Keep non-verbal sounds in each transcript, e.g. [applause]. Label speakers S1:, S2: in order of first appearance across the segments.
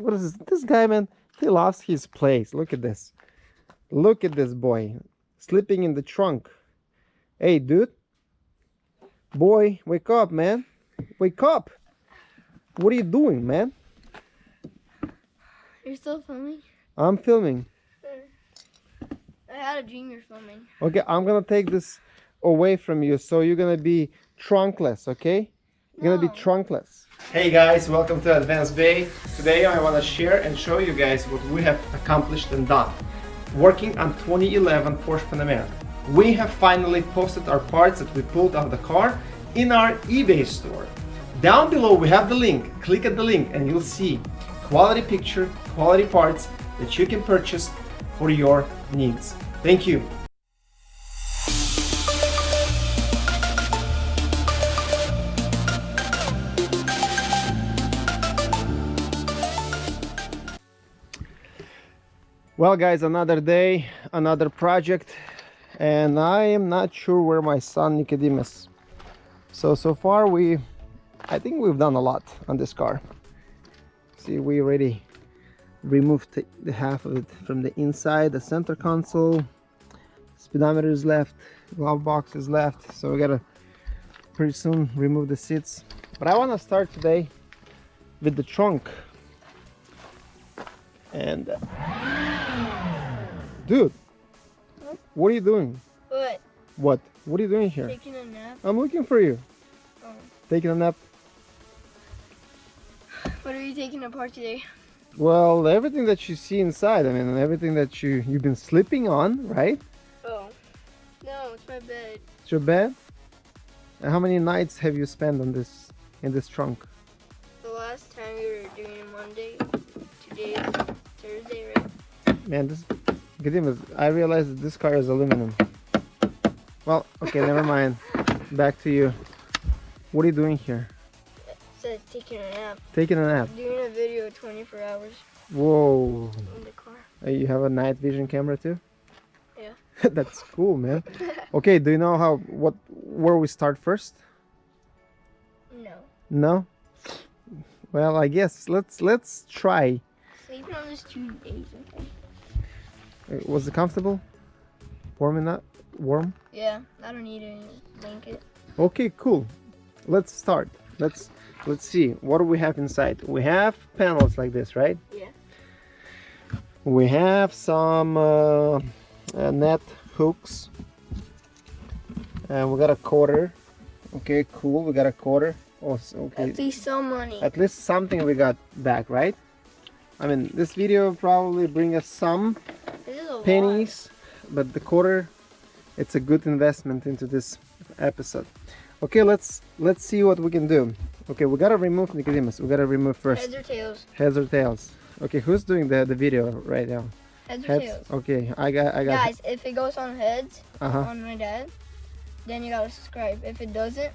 S1: what is this, this guy, man? He lost his place. Look at this. Look at this boy sleeping in the trunk. Hey, dude. Boy, wake up, man. Wake up. What are you doing, man?
S2: You're still filming?
S1: I'm filming.
S2: I had a dream you're filming.
S1: Okay, I'm gonna take this away from you, so you're gonna be trunkless, okay? You're gonna be
S2: oh.
S1: trunkless. Hey guys, welcome to Advanced Bay. Today I wanna share and show you guys what we have accomplished and done. Working on 2011 Porsche Panamera. We have finally posted our parts that we pulled out of the car in our eBay store. Down below we have the link. Click at the link and you'll see quality picture, quality parts that you can purchase for your needs. Thank you. Well guys, another day, another project, and I am not sure where my son Nicodemus. So, so far we, I think we've done a lot on this car. See, we already removed the, half of it from the inside, the center console, speedometer is left, glove box is left, so we gotta pretty soon remove the seats. But I wanna start today with the trunk. And uh, Dude, what are you doing?
S2: What?
S1: What? What are you doing here?
S2: Taking a nap?
S1: I'm looking for you.
S2: Oh.
S1: Taking a nap.
S2: What are you taking apart today?
S1: Well, everything that you see inside, I mean, everything that you, you've been sleeping on, right?
S2: Oh. No, it's my bed.
S1: It's your bed. And how many nights have you spent on this, in this trunk?
S2: The last time we were doing Monday. Today is Thursday, right?
S1: Man, this, I realized that this car is aluminum. Well, okay, never [laughs] mind. Back to you. What are you doing here?
S2: It says taking a nap.
S1: Taking a nap.
S2: Doing a video 24 hours
S1: Whoa.
S2: in the car.
S1: You have a night vision camera too?
S2: Yeah. [laughs]
S1: That's cool, man. [laughs] Okay, do you know how what where we start first?
S2: No.
S1: No? Well, I guess let's let's try.
S2: Sleeping on this two days, okay?
S1: Uh, Was it comfortable? Warm enough? Warm?
S2: Yeah, I don't need a blanket.
S1: Okay, cool. Let's start. Let's let's see. What do we have inside? We have panels like this, right?
S2: Yeah.
S1: We have some uh, uh, net hooks. And we got a quarter. Okay, cool. We got a quarter. Oh, okay.
S2: At least some money.
S1: At least something we got back, right? I mean, this video probably bring us some
S2: a lot.
S1: pennies, but the quarter, it's a good investment into this episode. Okay, let's let's see what we can do. Okay, we gotta remove Nicodemus. We gotta remove first
S2: Heads or tails?
S1: heads or tails. Okay, who's doing the the video right now?
S2: Heads or
S1: Heads.
S2: tails?
S1: Okay, I got I got.
S2: Guys, if it goes on heads,
S1: Uh huh.
S2: on my dad, then you gotta subscribe. If it doesn't,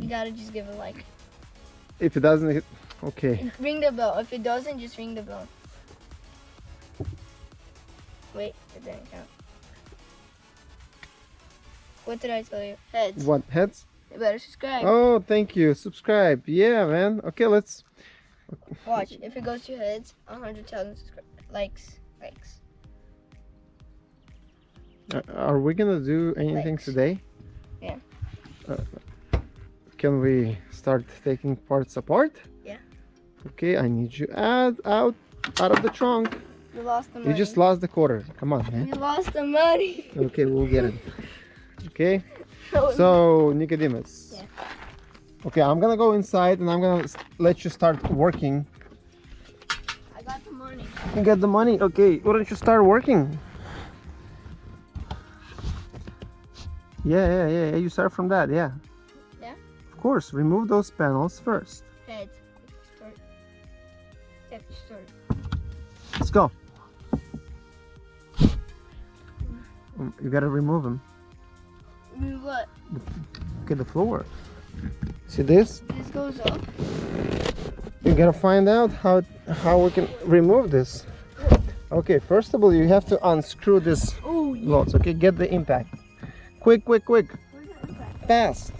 S2: you gotta just give a like.
S1: If it doesn't, hit, okay.
S2: Ring the bell. If it doesn't, just ring the bell. Wait, it didn't count. What did I tell you? Heads.
S1: What heads?
S2: You better subscribe.
S1: Oh, thank you. Subscribe. Yeah, man. Okay, let's.
S2: Watch. If it goes to heads, a hundred thousand likes. Likes.
S1: Uh, are we gonna do anything
S2: Likes.
S1: today?
S2: Yeah.
S1: Uh, can we start taking parts apart?
S2: Yeah.
S1: Okay, I need you out, out, out of the trunk.
S2: We lost the money.
S1: You just lost the quarter. Come on, man.
S2: We lost the money.
S1: Okay, we'll get it. Okay. [laughs] Oh, so Nicodemus.
S2: Yeah.
S1: Okay, I'm gonna go inside and I'm gonna let you start working.
S2: I got the money.
S1: You got the money. Okay, why don't you start working? Yeah, yeah, yeah, yeah. You start from that, yeah.
S2: Yeah?
S1: Of course, remove those panels first. Go. You gotta remove them.
S2: Move what?
S1: Okay, the floor. See this?
S2: This goes up.
S1: You gotta find out how how we can remove this. Okay, first of all, you have to unscrew this
S2: Oh, yeah.
S1: loads. Okay, get the impact. Quick, quick, quick,
S2: Where's the impact?
S1: fast.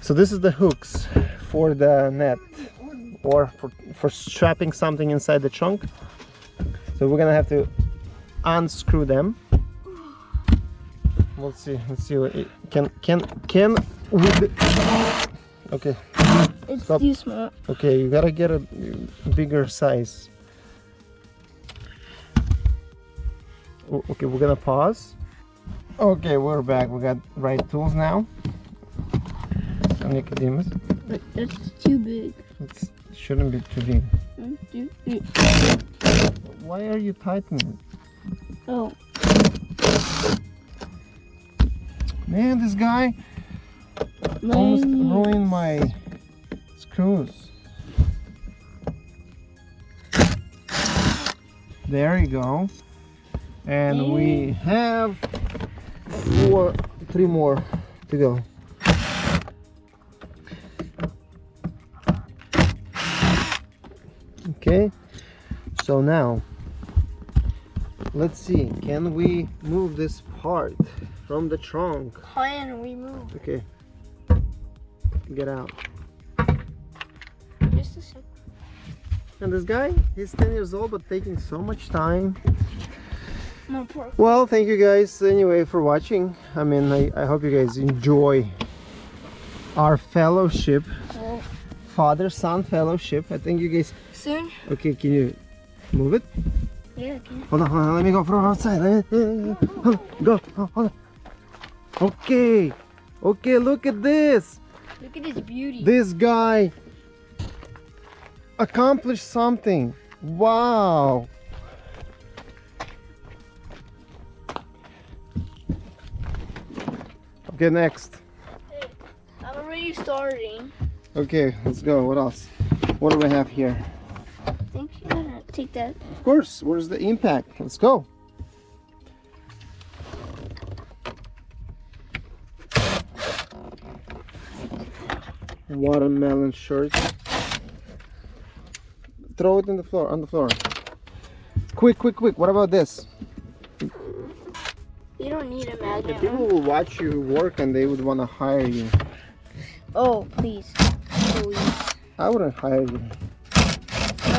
S1: So this is the hooks for the net. Or for, for strapping something inside the trunk. So we're gonna have to unscrew them. Let's see, let's see what it can, can, can we, okay,
S2: It's
S1: Stop.
S2: too small.
S1: okay, you gotta get a bigger size. Okay, we're gonna pause. Okay, we're back. We got right tools now. Nicodemus,
S2: But that's too big.
S1: it's, it shouldn't be too big.
S2: One, two, three.
S1: Why are you tightening?
S2: Oh,
S1: Man, this guy almost ruined my screws. There you go. And we have four, three more to go. Okay, so now let's see, can we move this part from the trunk?
S2: Can we move?
S1: Okay, get out.
S2: Just a second.
S1: And this guy, he's 10 years old, but taking so much time. Well, thank you guys anyway for watching. I mean, I, I hope you guys enjoy our fellowship,
S2: oh.
S1: father-son fellowship. I think you guys,
S2: soon?
S1: okay, can you move it?
S2: Yeah, I can.
S1: Hold on, hold on, let me go from outside. Let me- uh, uh, hold on, go, hold on. Okay, okay, look at this.
S2: Look at his beauty.
S1: This guy accomplished something. Wow. Okay, next.
S2: I'm already starting.
S1: Okay, let's go. What else? What do we have here?
S2: I think you gotta take that.
S1: Of course, where's the impact? Let's go. Watermelon shirt. Throw it in the floor, on the floor. Quick, quick, quick. What about this?
S2: You don't need a
S1: The people will watch you work and they would want to hire you.
S2: Oh, please. Please.
S1: I wouldn't hire you.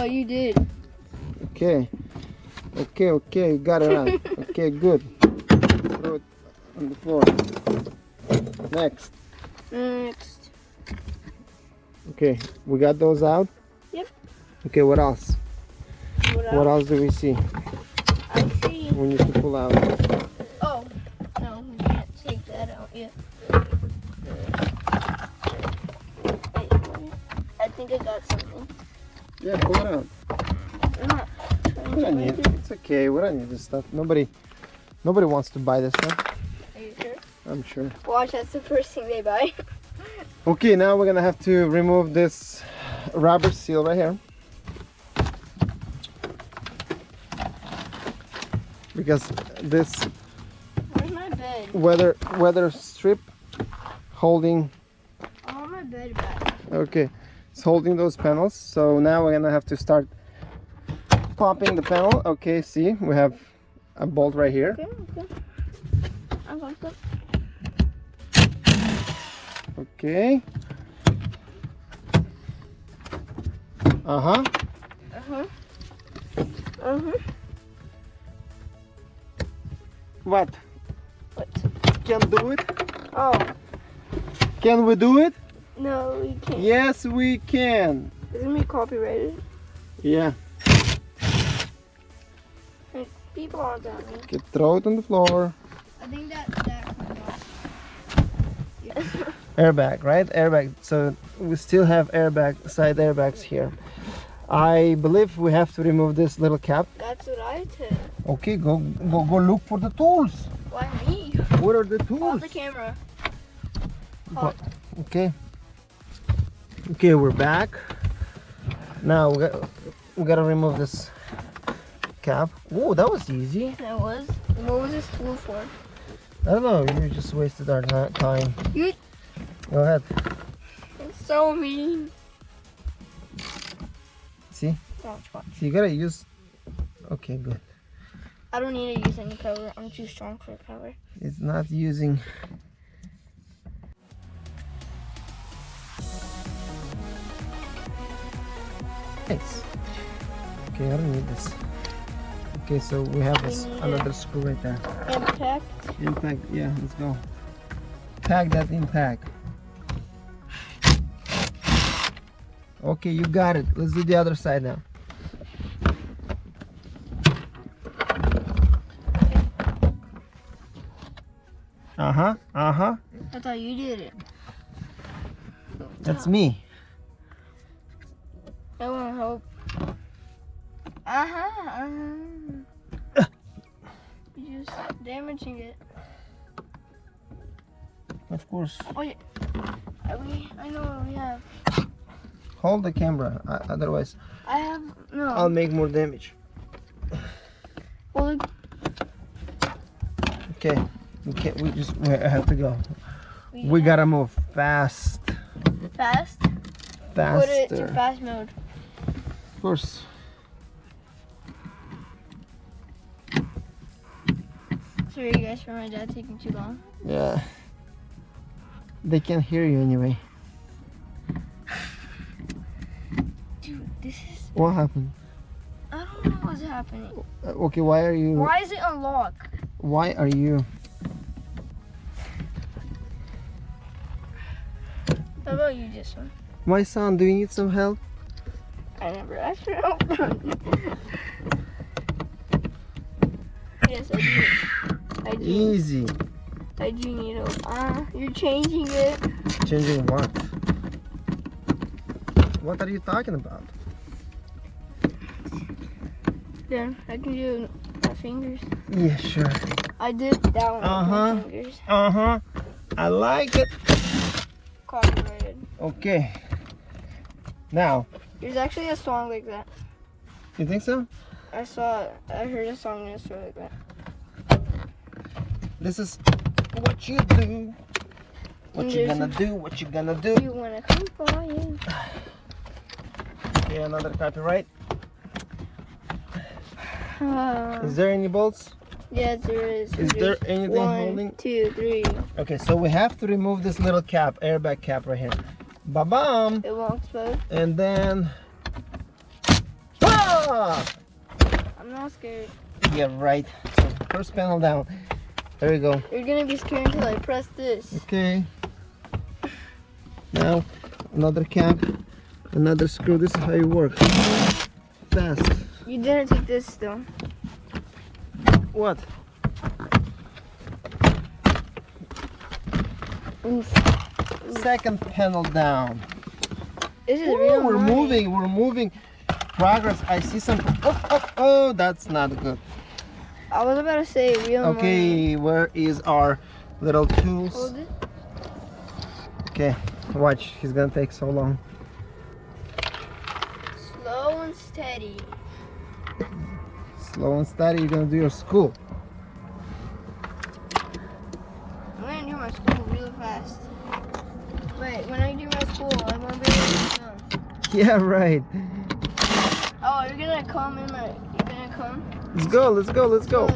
S2: Oh, you did.
S1: Okay. Okay, okay, you got it right. [laughs] okay, good. Throw it on the floor. Next.
S2: Next.
S1: Okay, we got those out?
S2: Yep.
S1: Okay, what else?
S2: What else?
S1: What else do we see?
S2: I see.
S1: We need to pull out.
S2: Oh, no, we can't take that out yet. Wait. I think I got something.
S1: Yeah, pull it out.
S2: I'm not trying
S1: We
S2: to
S1: don't need
S2: break
S1: it.
S2: it.
S1: It's okay. We don't need this stuff. Nobody, nobody wants to buy this stuff.
S2: Are you sure?
S1: I'm sure.
S2: Watch, that's the first thing they buy. [laughs]
S1: Okay, now we're gonna have to remove this rubber seal right here. Because this
S2: Where's my bed?
S1: weather weather strip holding
S2: I want my bed back.
S1: okay it's holding those panels so now we're gonna have to start popping the panel okay see we have a bolt right here
S2: Okay, okay. I got that.
S1: okay uh-huh
S2: Uh-huh. Uh-huh.
S1: what
S2: What?
S1: can do it
S2: Oh,
S1: can we do it
S2: no, we can't.
S1: yes we can
S2: Isn't it gonna copyrighted?
S1: yeah
S2: People aren't on me.
S1: okay throw it on the floor
S2: I think that that comes [laughs] off.
S1: airbag right airbag so we still have airbag side airbags here I believe we have to remove this little cap
S2: That's right.
S1: Okay go go go look for the tools
S2: Why me?
S1: what are the
S2: Hold
S1: tools
S2: the camera.
S1: What? okay okay we're back now we got we gotta remove this cap oh that was easy
S2: That was. What was this tool for?
S1: I don't know you just wasted our time
S2: You.
S1: go ahead
S2: It's so mean.
S1: see
S2: Watch, watch.
S1: so you gotta use okay good
S2: I don't need to use any power. I'm too strong for power.
S1: it's not using nice. Okay, I don't need this. Okay, so we have this another screw right there.
S2: Impact.
S1: Impact, yeah, let's go. Tag that impact. Okay, you got it. Let's do the other side now. Uh-huh, uh-huh.
S2: I thought you did it.
S1: That's me.
S2: I want to help. Uh-huh. uh-huh. You're just damaging it.
S1: Of course.
S2: Oh, yeah. We, I know what we have.
S1: Hold the camera, uh, otherwise
S2: I have, no.
S1: I'll make more damage.
S2: well, look,
S1: Okay, we can't, we just, we have to go.
S2: we,
S1: We gotta move fast,
S2: fast. Fast. Put it to fast mode.
S1: Of course.
S2: Sorry, guys, for my dad taking too long.
S1: Yeah. They can't hear you anyway.
S2: Dude, this is,
S1: What happened?
S2: I don't know what's happening.
S1: Uh, okay, why are you?
S2: Why is it unlocked?
S1: Why are you?
S2: How about you, just one?
S1: My son, do you need some help?
S2: I never asked for help. yes, I do. I do.
S1: Easy.
S2: I do need help. Ah, you're changing it.
S1: Changing what? What are you talking about?
S2: Then I can do my fingers.
S1: Yeah, sure.
S2: I did that one
S1: Uh-huh.
S2: with my fingers.
S1: Uh huh. I like it.
S2: Copyrighted.
S1: Okay. Now,
S2: There's actually a song like that.
S1: you think so?
S2: I saw, I heard a song a like that.
S1: This is what you do. What you gonna do? What you gonna do?
S2: You wanna come flying? [sighs]
S1: Yeah, another copyright.
S2: Uh,
S1: Is there any bolts?
S2: yes, there is.
S1: Is there anything
S2: one,
S1: holding?
S2: two, three.
S1: Okay, so we have to remove this little cap, airbag cap right here. Ba-bam!
S2: It won't explode.
S1: And then... Ah!
S2: I'm not scared.
S1: Yeah, right. So first panel down. There we go.
S2: You're gonna be scared until I press this.
S1: Okay. Now, another cap, another screw. This is how you work. Fast.
S2: You didn't take this though.
S1: What?
S2: Oof.
S1: Second panel down.
S2: This is
S1: Ooh,
S2: real
S1: we're
S2: money.
S1: moving, we're moving. Progress. I see some. Oh, oh, oh, that's not good.
S2: I was about to say real money.
S1: Okay, where is our little tools?
S2: Hold it.
S1: Okay, watch. He's gonna take so long.
S2: Slow and steady.
S1: Slow and steady. You're gonna do your school.
S2: I'm gonna do my school real fast. Wait, when I do my school, I'm gonna be able to come.
S1: Yeah, right.
S2: Oh, you're gonna come in my. You're gonna come.
S1: Let's go. Let's go. Let's go. [laughs]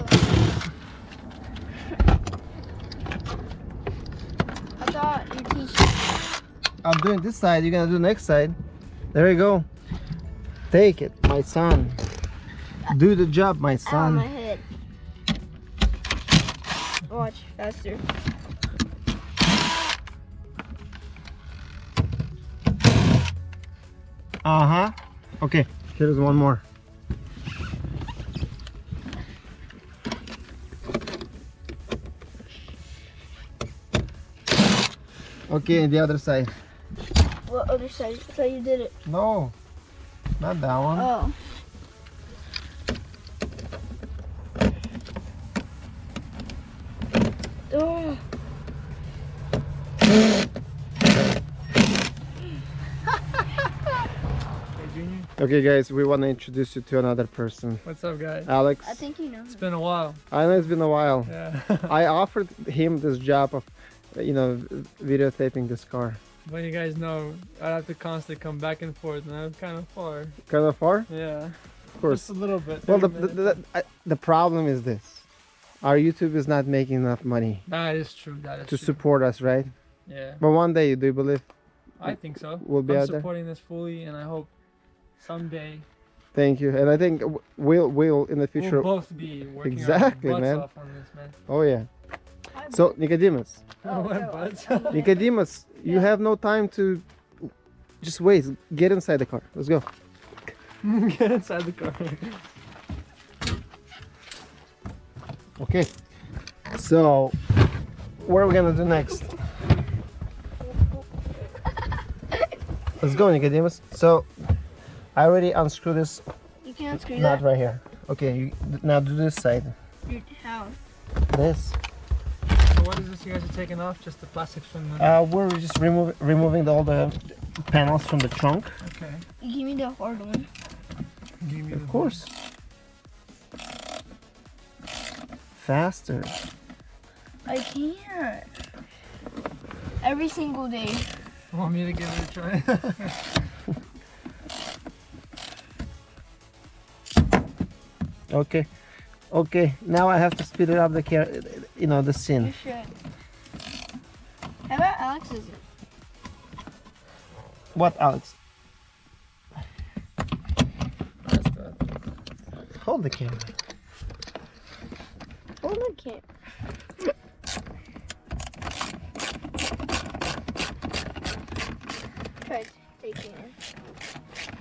S2: I thought you teach.
S1: I'm doing this side. You're gonna do the next side. There you go. Take it, my son. Do the job, my
S2: Ow,
S1: son.
S2: my head. Watch faster.
S1: Uh huh. Okay. Here's one more. Okay, the other side.
S2: What other side? I thought you did it.
S1: No, not that one.
S2: Oh.
S3: Hey Junior,
S1: Okay, guys, we want to introduce you to another person.
S3: what's up guys?
S1: Alex.
S2: I think you know.
S3: It's been a while.
S1: I know it's been a while.
S3: Yeah.
S1: I [laughs] offered him this job of, you know, videotaping this car.
S3: but you guys know I have to constantly come back and forth and I'm kind of far.
S1: Kind of far,
S3: Yeah.
S1: of course.
S3: Just a little bit.
S1: Well, the, the, the, I- the problem is this. Our YouTube is not making enough money
S3: that is true. That is
S1: to
S3: true.
S1: support us, right?
S3: Yeah.
S1: But one day, do you believe?
S3: I think so.
S1: We'll be
S3: I'm
S1: out there?
S3: supporting this fully and I hope someday
S1: Thank you. And I think we'll we'll in the future.
S3: we'll both be working
S1: Exactly,
S3: our
S1: man.
S3: off on this, man.
S1: Oh yeah. So Nicodemus,
S2: Oh, no,
S3: butts? [laughs]
S1: Nicodemus, you
S2: Yeah.
S1: have no time to just wait. Get inside the car. Let's go. [laughs]
S3: Get inside the car.
S1: Okay. So, what are we gonna do next? [laughs] Let's go, Nicodemus. So, I already unscrewed this
S2: You can't screw
S1: nut
S2: that.
S1: right here. Okay, you, now do this side.
S2: How?
S1: This.
S3: So what is this you guys are taking off? Just the plastics from the.
S1: Uh, we're just remove, removing all the panels from the trunk.
S3: okay.
S2: Give me the hard one.
S3: Give me
S1: Of
S3: the-
S1: course. Faster.
S2: I can't. Every single day.
S3: Want me to give it a try? [laughs]
S1: Okay. Okay, now I have to speed it up the car, you know, the
S2: You
S1: scene.
S2: should. How about Alex's?
S1: What, Alex?
S3: Hold the- camera.
S1: Hold the camera.
S2: I can't. Try taking it.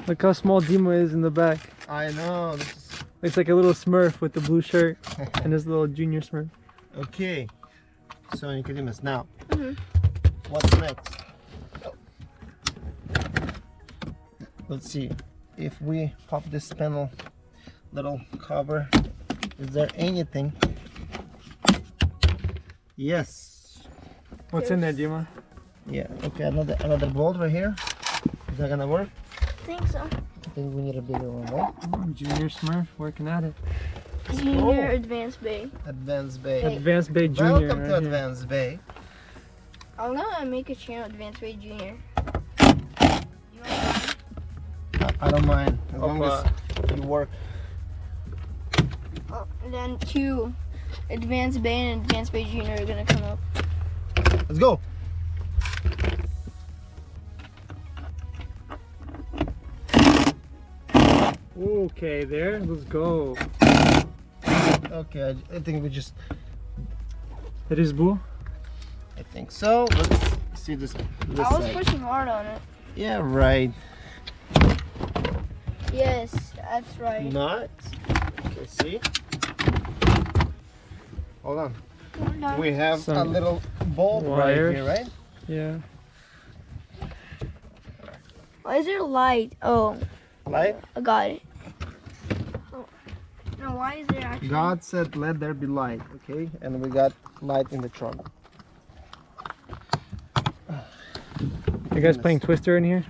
S3: Look how small Dima is in the back.
S1: I know. This is...
S3: Looks like a little Smurf with the blue shirt and his little junior Smurf.
S1: okay. So Nicodemus, now,
S2: Mhm.
S1: what's next? Let's see. If we pop this panel, little cover, is there anything? Yes.
S3: What's in there, Dima?
S1: Yeah. Okay. Another another bolt right here. Is that gonna work?
S2: I think so.
S1: I think we need a bigger one. Right?
S3: Oh, junior Smurf working at it.
S2: Junior
S1: Oh.
S2: Advanced Bay.
S1: Advanced Bay.
S2: Hey.
S3: Advanced Bay Junior.
S1: Welcome to
S3: right here.
S1: Advanced Bay.
S2: I'm gonna make a channel Advanced Bay Junior. You want
S1: I, I don't mind as long as you work.
S2: oh, and then two Advanced Bay and Advanced Bay Junior are gonna come up.
S1: Let's go.
S3: Okay, there. Let's go.
S1: Okay. I, I think we just.
S3: It is blue.
S1: I think so. Let's see this. this
S2: I was
S1: side.
S2: pushing hard on it.
S1: Yeah. Right.
S2: Yes, that's right.
S1: Not. Okay. See. Hold on.
S2: Hold on.
S1: We have a
S3: Some
S1: little bolt right here, right?
S3: Yeah.
S2: Why is there light? Oh,
S1: Light.
S2: I got it. Oh. No, why is there actually?
S1: God said, "Let there be light." Okay, and we got light in the trunk.
S3: You guys playing Twister in here?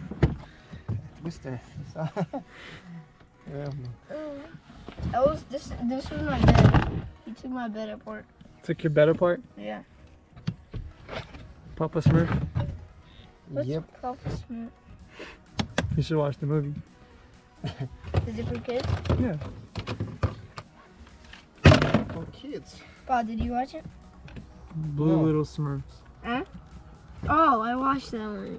S1: Twister. [laughs] yeah.
S2: Oh. Was this. This was my bed. He took my bed apart.
S3: Took your bed apart?
S2: Yeah.
S3: Papa Smurf?
S2: What's
S1: Yep.
S2: Papa Smurf?
S3: You should watch the movie.
S2: Is it for kids?
S3: Yeah.
S1: For kids.
S2: God, did you watch it?
S3: Blue
S1: No.
S3: Little Smurfs. Huh?
S2: Oh, I watched that one.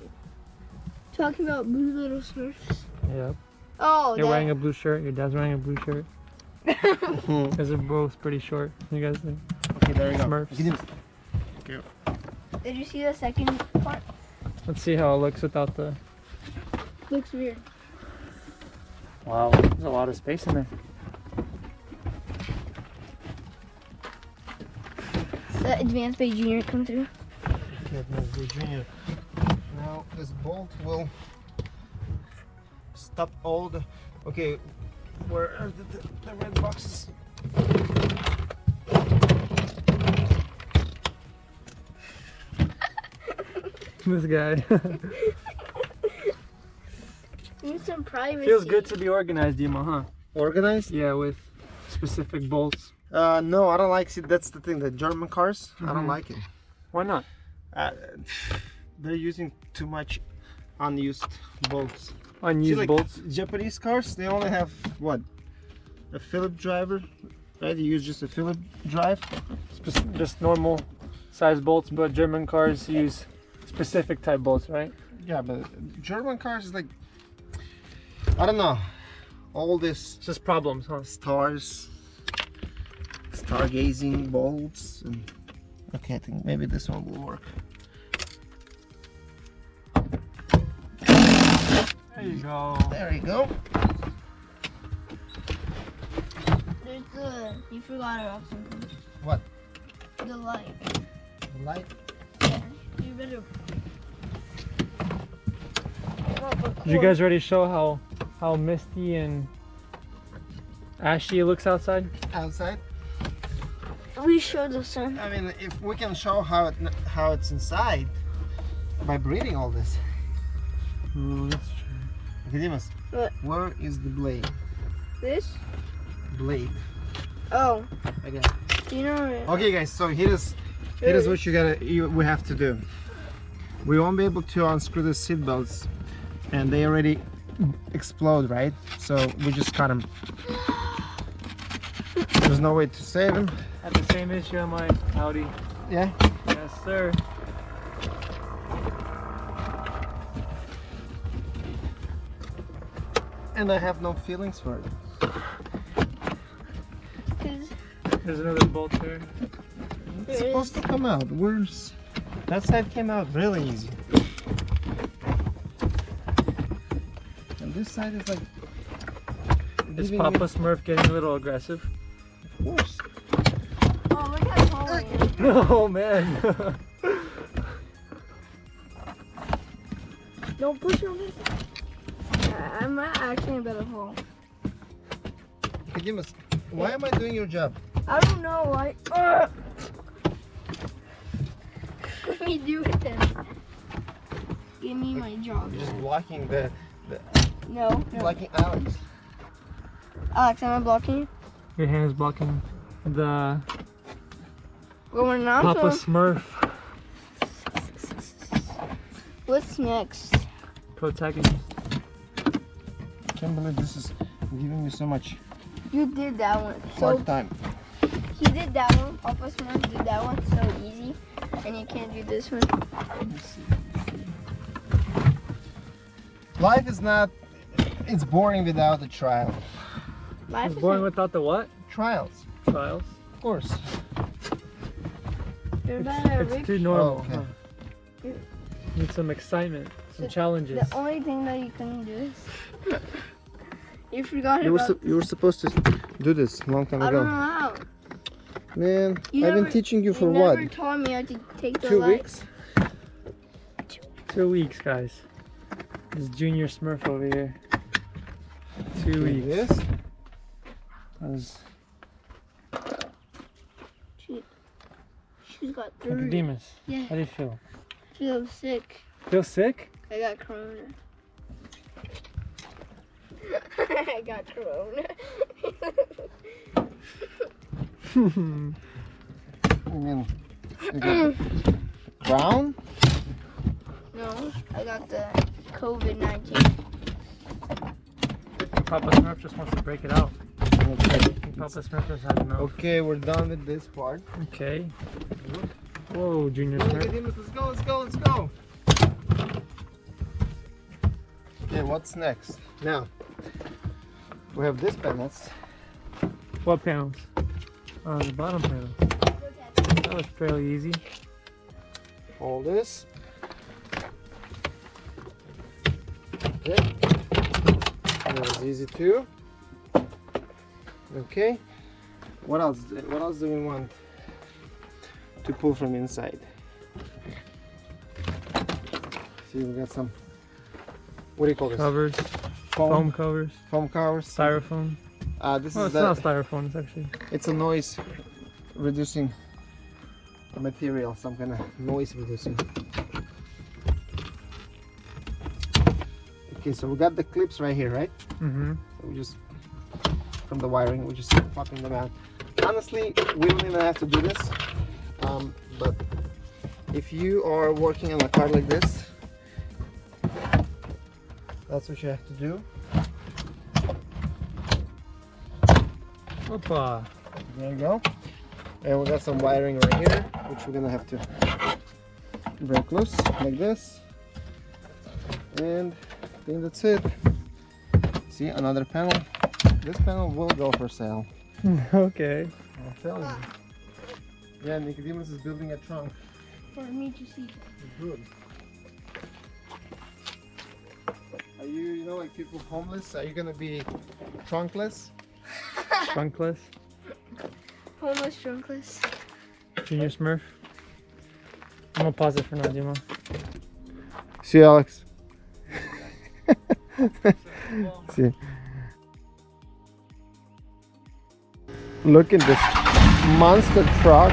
S2: Talking about Blue Little Smurfs.
S3: Yep.
S2: Oh,
S3: You're
S2: that-
S3: wearing a blue shirt. Your dad's wearing a blue shirt. [laughs] Because they're both pretty short. You guys think?
S1: Okay, there you go.
S3: Smurfs.
S1: Get.
S2: Did you see the second part?
S3: Let's see how it looks without the.
S2: Looks weird.
S3: Wow, there's a lot of space in there.
S2: The Advanced Bay Junior come through.
S1: Okay, Advanced Bay Junior. Now this bolt will stop all the. Okay, where are the, the, the red boxes? [laughs]
S3: This guy. [laughs]
S2: Need some privacy.
S3: Feels good to be organized, Dima, huh?
S1: Organized?
S3: Yeah, with specific bolts.
S1: Uh, no, I don't like. See, that's the thing. The German cars, I don't
S3: Mhm.
S1: like it.
S3: Why not?
S1: Uh, they're using too much unused bolts.
S3: Unused
S1: See, like,
S3: bolts.
S1: Japanese cars, they only have what? A Philip driver, right? You use just a Philip drive.
S3: Just normal size bolts, but German cars use specific type bolts, right?
S1: Yeah, but German cars is like I don't know. All this
S3: It's just problems, huh?
S1: stars, stargazing bolts, and okay, I think maybe this one will work.
S3: There you go.
S1: There you go.
S2: There's the. You forgot about something.
S1: What?
S2: The light.
S1: The light.
S2: Yeah. You better.
S3: Did you guys ready to show how how misty and ashy it looks outside?
S1: Outside.
S2: We show the sun.
S1: I mean, if we can show how it how it's inside by breathing all this.
S3: Mm, Ooh, that's true.
S1: Nicodemus,
S2: What?
S1: where is the blade?
S2: This?
S1: Blade.
S2: Oh.
S1: Okay.
S2: Do you know?
S1: Okay, guys. So here is here is what you gotta you, we have to do. We won't be able to unscrew the seat belts, and they already explode, right? So we just cut them. There's no way to save them.
S3: Had the same issue on my Audi.
S1: Yeah.
S3: Yes, sir.
S1: And I have no feelings for it.
S3: There's another bolt there.
S1: It's supposed to come out. Where's that side came out really easy. And this side is like
S3: Is Papa Smurf getting a little aggressive?
S1: Of course.
S2: oh look how tall I am.
S3: Oh man.
S2: Don't push on me. I- I'm not actually in a better fall.
S1: Nicodemus, why am I doing your job?
S2: I don't know why. Ugh. Let me do it then. Give me my job.
S1: You're just blocking the
S2: No, no.
S1: blocking Alex.
S2: Alex, am I blocking you?
S3: Your hand is blocking the
S2: Well, we're not.
S3: Papa
S2: so-
S3: Smurf
S2: What's next?
S3: protagonist.
S1: Can't believe this is giving me so much
S2: You did that one. So
S1: hard time.
S2: he did that one. Papa Smurf did that one so easy, and you can't do this one.
S1: Life is not it's boring without a trial.
S2: Life
S3: It's
S2: is
S3: born
S2: like-
S3: without the what?
S1: Trials.
S3: Trials.
S1: Of course.
S2: They're better
S3: It's
S2: rich.
S3: too normal.
S1: Oh, okay.
S3: huh? Need some excitement, some
S2: The-
S3: challenges.
S2: The only thing that you can do is [laughs] you forgot
S1: You were
S2: about.
S1: su- you were supposed to do this a long time
S2: I don't know
S1: ago.
S2: how.
S1: Man,
S2: You
S1: I've been teaching you for
S2: you
S1: what?
S2: never taught me how to take the
S1: Two
S2: light.
S1: weeks?
S3: Two weeks, guys. This Junior Smurf over here. Two weeks.
S1: This?
S3: That was
S2: She, she's got three.
S3: Nicodemus.
S2: Yeah,
S3: How do you feel?
S2: feels sick.
S3: Feel sick?
S2: I got corona. [laughs] I got corona.
S1: I [laughs] mean, you got the crown?
S2: no, I got the COVID 19.
S3: Papa Smurf just wants to break it out.
S1: Okay.
S3: Papa Smurf has had enough.
S1: okay, we're done with this part.
S3: Okay. Whoa, Junior.
S1: Let's go, let's go, let's go. Okay, what's next? Now, we have this panels.
S3: What panels? On the bottom panel. That was fairly easy.
S1: All this. Okay. That was easy too. Okay. What else? What else do we want to pull from inside? See, we got some. What do you call this?
S3: Covers,
S1: Foam.
S3: foam covers,
S1: Foam covers.
S3: styrofoam.
S1: Uh, this
S3: Well,
S1: is
S3: it's not styrofoam, it's actually.
S1: It's a noise reducing material, some kind of noise reducing. Okay, so we got the clips right here, right?
S3: Mm-hmm.
S1: So we just from the wiring, we're just popping them out. Honestly, we don't even have to do this. Um, but if you are working on a car like this, that's what you have to do.
S3: Opa.
S1: There you go. And we got some wiring right here, which we're gonna have to break loose like this. And I think that's it. See another panel. This panel will go for sale. [laughs]
S3: okay.
S1: I'll tell you. Yeah, Nicodemus is building a trunk.
S2: For me to see.
S1: Good. Are you, you know, like people homeless? Are you gonna be trunkless? [laughs]
S3: Trunkless.
S2: Homeless trunkless.
S3: Junior Smurf. I'm gonna pause it for now, Dima.
S1: See, Alex. [laughs] See. Look at this monster truck.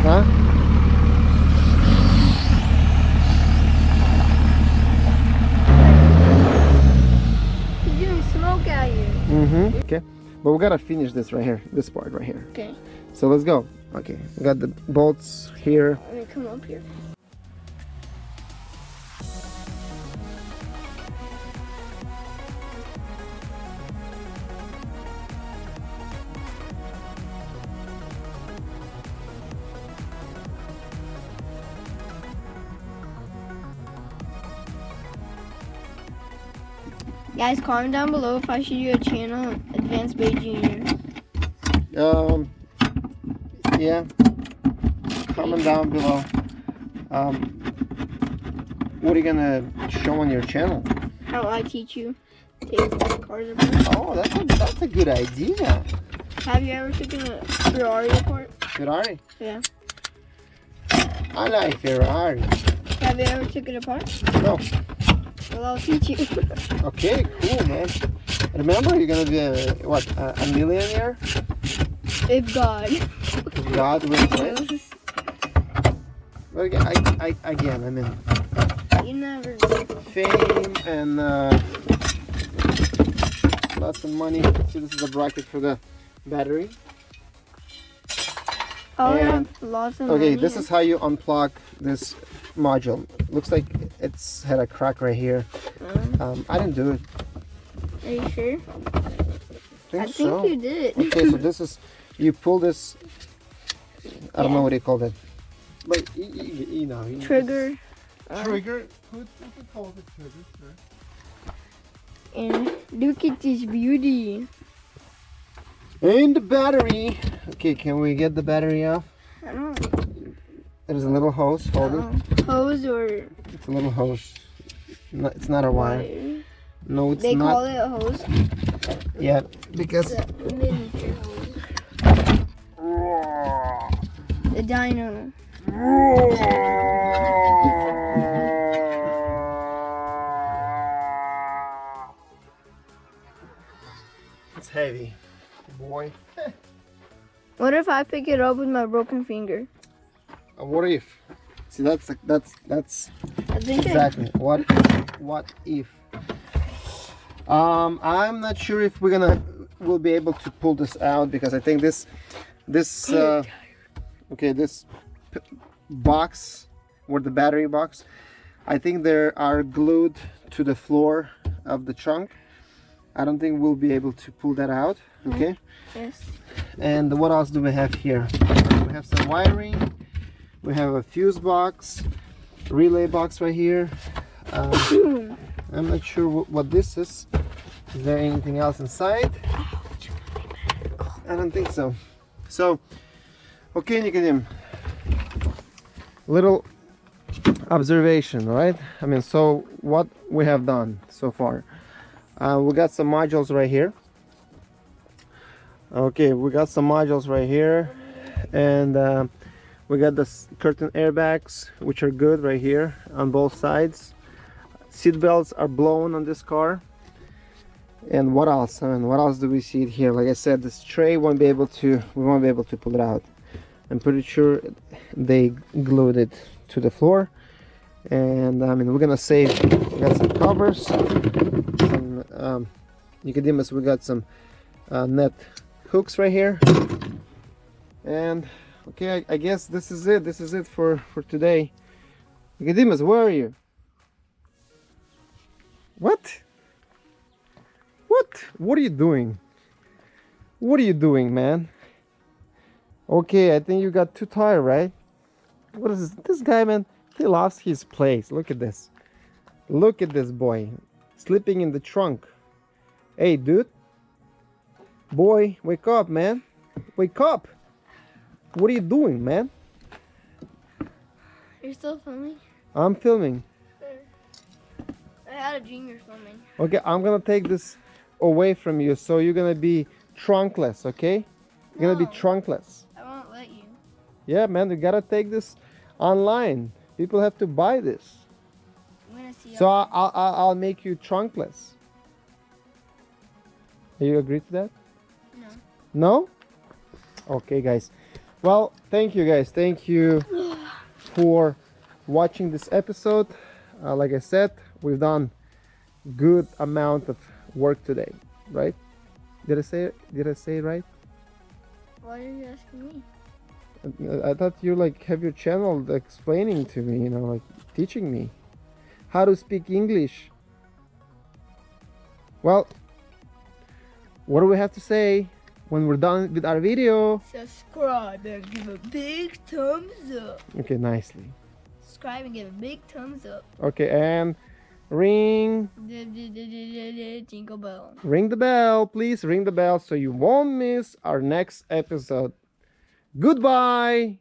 S1: Huh?
S2: He's smoke out here.
S1: Mm-hmm. Okay. But we gotta finish this right here. This part right here.
S2: Okay.
S1: So let's go. Okay. We got the bolts here.
S2: Let me come up here. Guys, comment down below if I should do a channel, Advanced Bay Junior.
S1: Um, yeah. Comment down below. Um, what are you gonna show on your channel?
S2: How I teach you take cars apart.
S1: Oh, that's a, that's a good idea.
S2: Have you ever taken a Ferrari apart?
S1: Ferrari.
S2: Yeah.
S1: I like Ferrari.
S2: Have you ever taken it apart?
S1: No.
S2: Well, I'll teach you. [laughs]
S1: Okay, cool, man. Remember, you're gonna be a, what a, a millionaire.
S2: if God.
S1: God willing, right? [laughs] But again, I, I, again, I mean,
S2: You never
S1: fame and uh, lots of money. See, this is a bracket for the battery.
S2: Oh,
S1: And-
S2: yeah. Lots of
S1: Okay,
S2: money.
S1: this is how you unplug this module. Looks like it's had a crack right here.
S2: Um,
S1: Um, I didn't do it.
S2: are you sure?
S1: I
S2: I
S1: think,
S2: think
S1: so.
S2: you did.
S1: Okay, so this is you pull this. I don't know what you call it, but you, you, you know. you-
S2: Trigger. uh,
S1: Trigger. Who, who calls it trigger? Sir?
S2: And look at this beauty.
S1: And the battery. Okay, can we get the battery off?
S2: I don't
S1: There's a little hose. Hold it.
S2: Oh, hose or
S1: It's a little hose. No, it's not a wire.
S2: wire.
S1: No, it's
S2: They
S1: not.
S2: call it a hose.
S1: Yeah, because.
S2: It's a miniature hose. The dyno.
S1: It's heavy, boy. [laughs]
S2: What if I pick it up with my broken finger?
S1: What if? See, that's that's that's
S2: I think I,
S1: exactly what what if. Um, I'm not sure if we're gonna we'll be able to pull this out because I think this this uh, okay this p- box or the battery box I think they are glued to the floor of the trunk. I don't think we'll be able to pull that out. Okay.
S2: yes.
S1: And what else do we have here? We have some wiring. We have a fuse box, relay box right here. Um, [coughs] I'm not sure what, this is. Is there anything else inside? I don't think so. So, okay, Nicodim. Little observation, right? I mean, so what we have done so far. Uh, we got some modules right here okay we got some modules right here and uh, we got the curtain airbags which are good right here on both sides. Seat belts are blown on this car. And what else? I mean, what else do we see here? Like I said this tray won't be able to we won't be able to pull it out. I'm pretty sure they glued it to the floor. And I mean we're gonna save we got some covers some um, Nicodemus we got some uh, net hooks right here. And okay I, I guess this is it. This is it for for today. Nicodemus where are you? What? What? What are you doing? What are you doing man? Okay I think you got too tired right? What is this, this guy man he lost his place. Look at this. Look at this boy sleeping in the trunk. Hey, dude. Boy, wake up, man. Wake up. What are you doing, man?
S2: You're still filming?
S1: I'm filming.
S2: I had a dream you're filming.
S1: Okay, I'm gonna take this away from you, so you're gonna be trunkless, okay? You're gonna be trunkless.
S2: I won't let you.
S1: Yeah, man, you gotta take this online. People have to buy this.
S2: I'm gonna see.
S1: So I- I'll, I'll, I'll make you trunkless. Do you agree to that?
S2: No.
S1: No? Okay, guys. Well, thank you, guys. Thank you for watching this episode. Uh, like I said, we've done good amount of work today, right? Did I say? Did I say it right?
S2: Why are you asking me?
S1: I- I thought you like have your channel explaining to me, you know, like teaching me how to speak English. Well, what do we have to say when we're done with our video?
S2: Subscribe and give a big thumbs up.
S1: Okay, nicely.
S2: Subscribe and give a big thumbs up.
S1: Okay, and ring
S2: Jingle bell.
S1: ring the bell, please ring the bell so you won't miss our next episode. Goodbye.